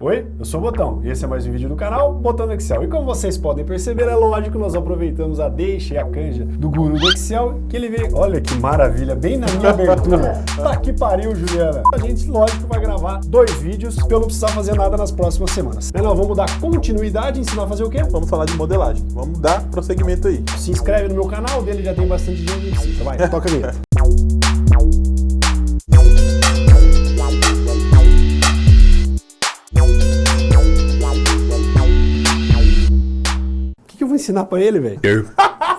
Oi, eu sou o Botão e esse é mais um vídeo do canal Botão do Excel. E como vocês podem perceber, é lógico que nós aproveitamos a deixa e a canja do guru do Excel que ele veio, olha que maravilha, bem na minha abertura. Tá que pariu, Juliana. A gente, lógico, vai gravar dois vídeos pra eu não precisar fazer nada nas próximas semanas. Mas nós vamos dar continuidade, ensinar a fazer o quê? Vamos falar de modelagem. Vamos dar prosseguimento aí. Se inscreve no meu canal, dele já tem bastante gente que precisa. Vai, toca a vinheta. Ensinar pra ele, velho?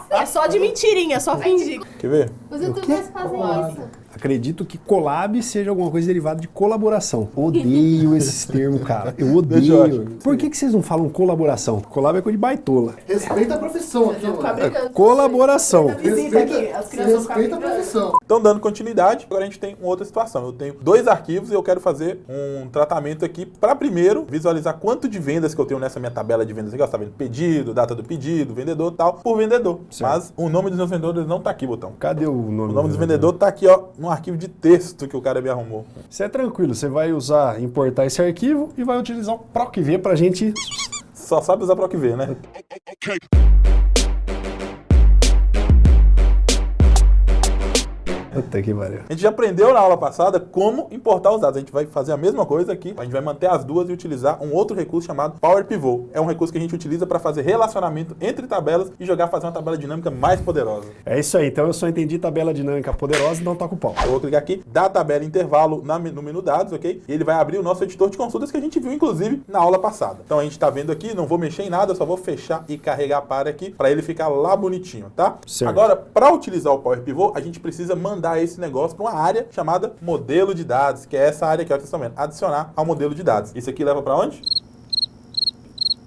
É só de mentirinha, é só fingir. Quer ver? Os youtubers fazem isso. Acredito que collab seja alguma coisa derivada de colaboração. Odeio esses termos, cara. Eu odeio. Por que, que vocês não falam colaboração? Collab é coisa de baitola. Respeita a profissão aqui, mano. Colaboração. Aqui, as Você crianças respeita a profissão. Então, dando continuidade, agora a gente tem uma outra situação. Eu tenho dois arquivos e eu quero fazer um tratamento aqui para primeiro visualizar quanto de vendas que eu tenho nessa minha tabela de vendas aqui. Ó, tá vendo? Pedido, data do pedido, vendedor tal, por vendedor. Mas o nome dos meus vendedores não tá aqui, botão. Cadê o nome? O nome dos vendedores tá aqui, ó, no arquivo de texto que o cara me arrumou. Isso é tranquilo, você vai usar, importar esse arquivo e vai utilizar o PROCV pra gente... Só sabe usar PROCV, né? Puta que pariu. A gente já aprendeu na aula passada como importar os dados. A gente vai fazer a mesma coisa aqui. A gente vai manter as duas e utilizar um outro recurso chamado Power Pivot. É um recurso que a gente utiliza para fazer relacionamento entre tabelas e jogar fazer uma tabela dinâmica mais poderosa. É isso aí, então eu só entendi tabela dinâmica poderosa, então toca o pau. Eu vou clicar aqui, da tabela intervalo na- no menu dados, ok? E ele vai abrir o nosso editor de consultas que a gente viu, inclusive, na aula passada. Então a gente está vendo aqui, não vou mexer em nada, só vou fechar e carregar para aqui para ele ficar lá bonitinho, tá? Certo. Agora, para utilizar o Power Pivot, a gente precisa mandar esse negócio para uma área chamada modelo de dados, que é essa área que vocês estão vendo. Adicionar ao modelo de dados. Isso aqui leva para onde?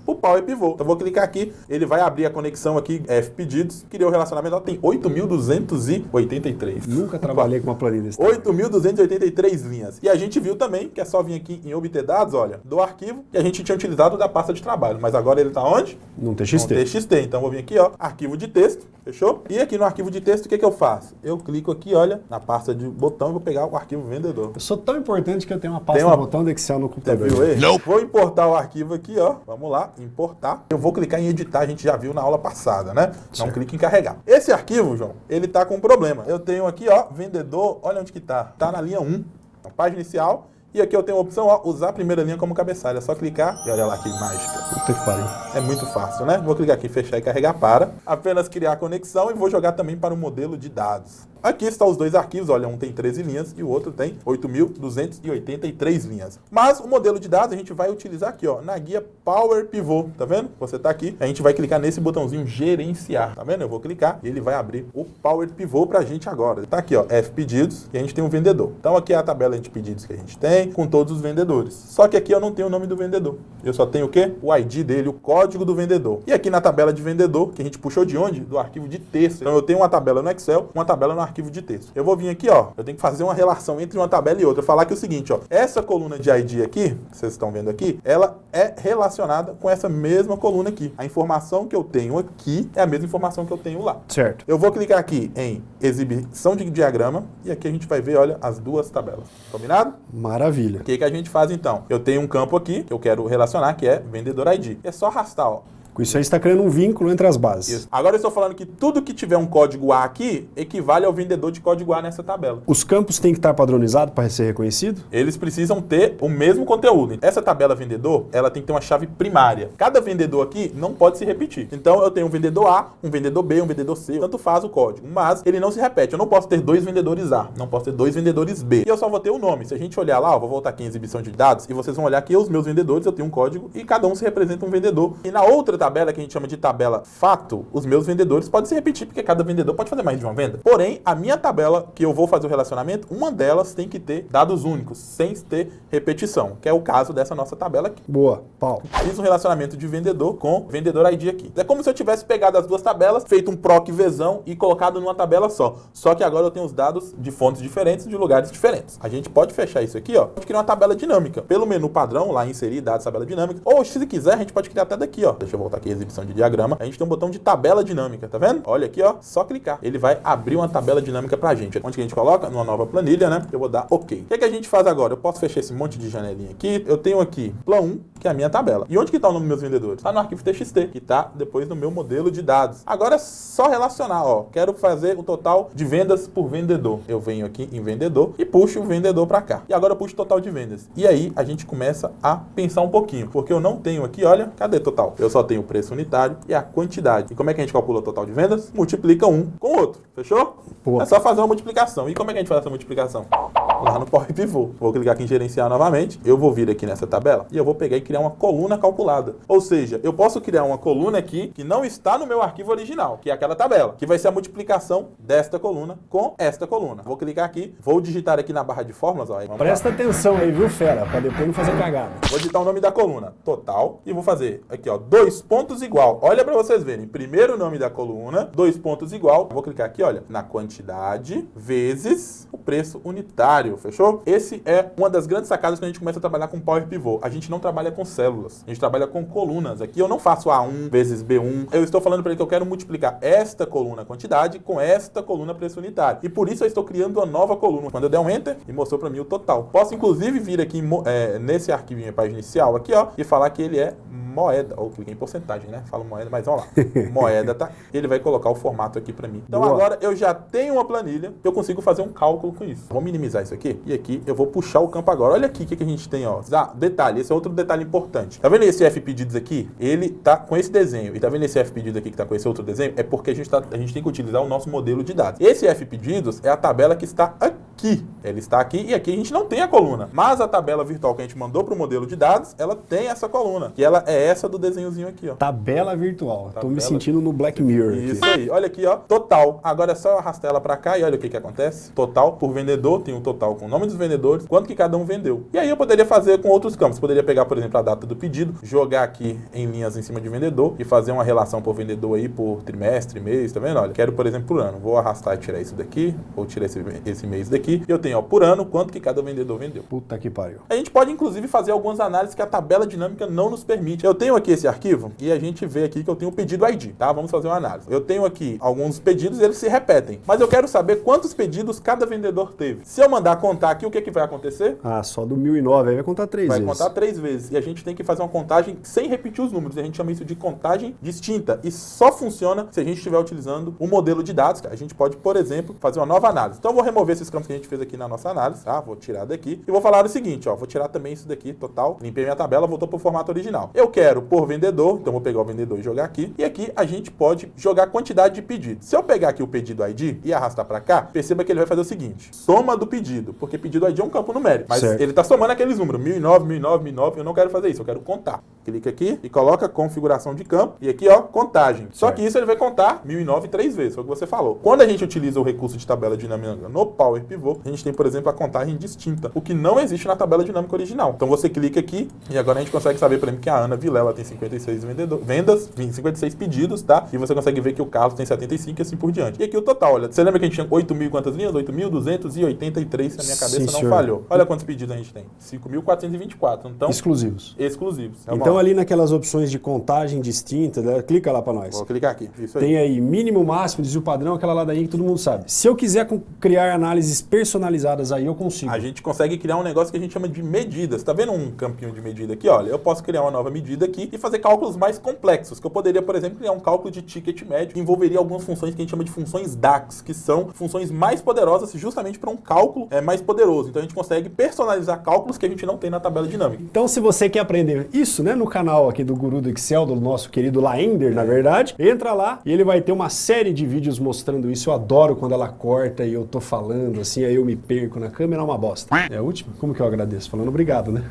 O Power Pivot. Então vou clicar aqui, ele vai abrir a conexão aqui, F pedidos, criou o relacionamento, ó, tem 8.283. Nunca trabalhei com uma planilha desse 8.283 linhas. E a gente viu também que é só vir aqui em obter dados, olha, do arquivo que a gente tinha utilizado da pasta de trabalho. Mas agora ele está onde? Num TXT. No TXT. Então eu vou vir aqui, ó, arquivo de texto, fechou? E aqui no arquivo de texto, o que, que eu faço? Eu clico aqui, olha, na pasta de botão e vou pegar o arquivo vendedor. Eu sou tão importante que eu tenho uma pasta Tem uma- botão do Excel no Você computador. viu aí? Não. Vou importar o arquivo aqui, ó. Vamos lá, importar. Eu vou clicar em editar, a gente já viu na aula passada, né? Então Certo. clique em carregar. Esse arquivo, João, ele tá com um problema. Eu tenho aqui, ó, vendedor, olha onde que tá. Tá na linha 1, na página inicial. E aqui eu tenho a opção, ó, usar a primeira linha como cabeçalho. É só clicar e olha lá que mágica. Puta que pariu. É muito fácil, né? Vou clicar aqui, fechar e carregar para. Apenas criar a conexão e vou jogar também para o modelo de dados. Aqui estão os dois arquivos, olha, um tem 13 linhas e o outro tem 8.283 linhas. Mas o modelo de dados a gente vai utilizar aqui, ó, na guia Power Pivot, tá vendo? Você tá aqui, a gente vai clicar nesse botãozinho gerenciar, tá vendo? Eu vou clicar e ele vai abrir o Power Pivot pra gente agora. Tá aqui, ó, F pedidos e a gente tem um vendedor. Então aqui é a tabela de pedidos que a gente tem com todos os vendedores. Só que aqui eu não tenho o nome do vendedor. Eu só tenho o quê? O ID dele, o código do vendedor. E aqui na tabela de vendedor, que a gente puxou de onde? Do arquivo de texto. Então eu tenho uma tabela no Excel, uma tabela no arquivo de texto. Eu vou vir aqui, ó, eu tenho que fazer uma relação entre uma tabela e outra. Falar que é o seguinte, ó, essa coluna de ID aqui, que vocês estão vendo aqui, ela é relacionada com essa mesma coluna aqui. A informação que eu tenho aqui é a mesma informação que eu tenho lá. Certo. Eu vou clicar aqui em exibição de diagrama e aqui a gente vai ver, olha, as duas tabelas. Combinado? Maravilha. O que, que a gente faz então? Eu tenho um campo aqui que eu quero relacionar, que é vendedor ID. É só arrastar, ó. Com isso aí está criando um vínculo entre as bases. Isso. Agora eu estou falando que tudo que tiver um código A aqui equivale ao vendedor de código A nessa tabela. Os campos têm que estar padronizados para ser reconhecido? Eles precisam ter o mesmo conteúdo. Essa tabela vendedor, ela tem que ter uma chave primária. Cada vendedor aqui não pode se repetir. Então eu tenho um vendedor A, um vendedor B, um vendedor C, tanto faz o código, mas ele não se repete. Eu não posso ter dois vendedores A, não posso ter dois vendedores B. E eu só vou ter o nome. Se a gente olhar lá, ó, vou voltar aqui em exibição de dados e vocês vão olhar que os meus vendedores, eu tenho um código e cada um se representa um vendedor. E na outra tabela que a gente chama de tabela fato, os meus vendedores podem se repetir porque cada vendedor pode fazer mais de uma venda. Porém, a minha tabela que eu vou fazer o relacionamento, uma delas tem que ter dados únicos, sem ter repetição, que é o caso dessa nossa tabela aqui. Boa, pau. Fiz um relacionamento de vendedor com vendedor ID aqui. É como se eu tivesse pegado as duas tabelas, feito um proc Vzão e colocado numa tabela só. Só que agora eu tenho os dados de fontes diferentes, de lugares diferentes. A gente pode fechar isso aqui, ó. Pode criar uma tabela dinâmica. Pelo menu padrão, lá inserir dados tabela dinâmica. Ou se quiser, a gente pode criar até daqui, ó. Deixa eu voltar voltar aqui exibição de diagrama, a gente tem um botão de tabela dinâmica, tá vendo? Olha aqui, ó, só clicar. Ele vai abrir uma tabela dinâmica pra gente. Onde que a gente coloca? Numa nova planilha, né? Eu vou dar OK. O que, é que a gente faz agora? Eu posso fechar esse monte de janelinha aqui. Eu tenho aqui Plan 1, que é a minha tabela. E onde que tá o nome dos meus vendedores? Tá no arquivo TXT, que tá depois no meu modelo de dados. Agora é só relacionar, ó. Quero fazer o total de vendas por vendedor. Eu venho aqui em vendedor e puxo o vendedor para cá. E agora eu puxo o total de vendas. E aí a gente começa a pensar um pouquinho, porque eu não tenho aqui, olha, cadê total? Eu só tenho o preço unitário e a quantidade. E como é que a gente calcula o total de vendas? Multiplica um com o outro, fechou? Pô. É só fazer uma multiplicação. E como é que a gente faz essa multiplicação? Lá no Power Pivot. Vou clicar aqui em gerenciar novamente. Eu vou vir aqui nessa tabela e eu vou pegar e criar uma coluna calculada. Ou seja, eu posso criar uma coluna aqui que não está no meu arquivo original, que é aquela tabela, que vai ser a multiplicação desta coluna com esta coluna. Vou clicar aqui, vou digitar aqui na barra de fórmulas, ó. Presta atenção aí, viu, fera? Pra depois não fazer cagada. Vou digitar o nome da coluna, total, e vou fazer aqui, ó, dois pontos igual. Olha para vocês verem. Primeiro nome da coluna, dois pontos igual. Vou clicar aqui, olha, na quantidade vezes o preço unitário, fechou? Esse é uma das grandes sacadas quando a gente começa a trabalhar com Power Pivot. A gente não trabalha com células, a gente trabalha com colunas. Aqui eu não faço A1 vezes B1. Eu estou falando para ele que eu quero multiplicar esta coluna quantidade com esta coluna preço unitário. E por isso eu estou criando uma nova coluna. Quando eu der um Enter, e mostrou para mim o total. Posso inclusive vir aqui é, nesse arquivo em página inicial aqui, ó, e falar que ele é moeda, ou cliquei em porcentagem, né? Falo moeda, mas vamos lá. moeda, tá? Ele vai colocar o formato aqui para mim. Então Boa. agora eu já tenho uma planilha, eu consigo fazer um cálculo com isso. Vou minimizar isso aqui e aqui eu vou puxar o campo agora. Olha aqui o que, que a gente tem, ó. Ah, detalhe, esse é outro detalhe importante. Tá vendo esse F pedidos aqui? Ele tá com esse desenho. E tá vendo esse F pedido aqui que tá com esse outro desenho? É porque a gente, tá, a gente tem que utilizar o nosso modelo de dados. Esse F pedidos é a tabela que está aqui. Ele está aqui e aqui a gente não tem a coluna. Mas a tabela virtual que a gente mandou para o modelo de dados, ela tem essa coluna. Que ela é essa do desenhozinho aqui, ó. Tabela virtual. Tô me Tabela. sentindo no Black Mirror. aqui. Isso aí. Olha aqui, ó. Total. Agora é só arrastar ela pra cá e olha o que que acontece. Total por vendedor, tem um total com o nome dos vendedores, quanto que cada um vendeu. E aí eu poderia fazer com outros campos. Poderia pegar, por exemplo, a data do pedido, jogar aqui em linhas em cima de vendedor e fazer uma relação por vendedor aí por trimestre, mês, tá vendo? Olha, quero, por exemplo, por ano. Vou arrastar e tirar isso daqui, vou tirar esse, esse mês daqui. E eu tenho, ó, por ano, quanto que cada vendedor vendeu. Puta que pariu. A gente pode, inclusive, fazer algumas análises que a tabela dinâmica não nos permite. Eu tenho aqui esse arquivo e a gente vê aqui que eu tenho o pedido ID, tá? Vamos fazer uma análise. Eu tenho aqui alguns pedidos e eles se repetem. Mas eu quero saber quantos pedidos cada vendedor teve. Se eu mandar contar aqui, o que, que vai acontecer? Ah, só do 1009, aí vai contar três Vai vezes. contar três vezes. E a gente tem que fazer uma contagem sem repetir os números. A gente chama isso de contagem distinta. E só funciona se a gente estiver utilizando o modelo de dados. A gente pode, por exemplo, fazer uma nova análise. Então eu vou remover esses campos que a gente fez aqui na nossa análise, tá? Vou tirar daqui. E vou falar o seguinte, ó. Vou tirar também isso daqui, total. Limpei minha tabela, voltou para o formato original. Eu quero por vendedor, então vou pegar o vendedor e jogar aqui. E aqui a gente pode jogar quantidade de pedidos. Se eu pegar aqui o pedido ID e arrastar para cá, perceba que ele vai fazer o seguinte: soma do pedido, porque pedido ID é um campo numérico, mas Certo. ele está somando aqueles números, 1009, 1009, 1009. Eu não quero fazer isso, eu quero contar. Clica aqui e coloca configuração de campo e aqui, ó, contagem. Só Certo. que isso ele vai contar 1009 três vezes, foi o que você falou. Quando a gente utiliza o recurso de tabela dinâmica no Power Pivot, a gente tem, por exemplo, a contagem distinta, o que não existe na tabela dinâmica original. Então você clica aqui e agora a gente consegue saber, por exemplo, que a Ana Vilela tem 56 vendedor, vendas, 56 pedidos, tá? E você consegue ver que o Carlos tem 75 e assim por diante. E aqui o total, olha, você lembra que a gente tinha 8 mil e quantas linhas? 8.283, se a minha cabeça Sim, não senhor. falhou. Olha quantos pedidos a gente tem. 5.424. Então, Exclusivos. exclusivos. Vamos Então lá. ali naquelas opções de contagem distinta, né, clica lá pra nós. Vou clicar aqui. Isso aí. Tem aí mínimo, máximo, desvio padrão, aquela ladainha que todo mundo sabe. Se eu quiser criar análises personalizadas aí, eu consigo. A gente consegue criar um negócio que a gente chama de medidas. Tá vendo um campinho de medida aqui? Olha, eu posso criar uma nova medida aqui e fazer cálculos mais complexos. Que eu poderia, por exemplo, criar um cálculo de ticket médio que envolveria algumas funções que a gente chama de funções DAX, que são funções mais poderosas justamente para um cálculo é, mais poderoso. Então a gente consegue personalizar cálculos que a gente não tem na tabela dinâmica. Então, se você quer aprender isso, né, no canal aqui do Guru do Excel, do nosso querido Laender, na verdade, entra lá e ele vai ter uma série de vídeos mostrando isso. Eu adoro quando ela corta e eu tô falando assim, aí eu me perco na câmera, é uma bosta. É a última? Como que eu agradeço? Falando obrigado, né?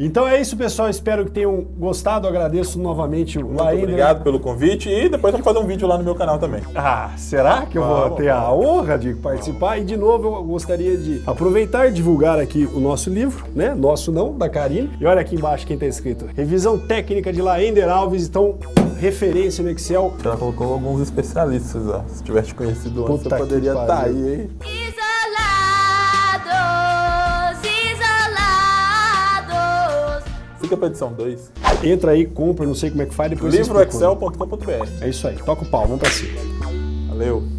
Então é isso, pessoal. Espero que tenham gostado. Eu agradeço novamente o Muito Laender. obrigado pelo convite e depois vamos fazer um vídeo lá no meu canal também. Ah, será que eu vou ter a honra de participar? E de novo eu gostaria de aproveitar e divulgar aqui o nosso livro, né? Nosso não, da Karine. E olha aqui embaixo quem tá escrito. Revisão técnica de Laender Alves, então referência no Excel. Ela colocou alguns especialistas, ó. Se tivesse conhecido antes, que poderia estar pariu. aí, hein? Isolados, isolados. Fica pra edição 2. Entra aí, compra, não sei como é que faz, depois. Livroexcel.com.br. É isso aí, toca o pau, vamos pra cima. Valeu.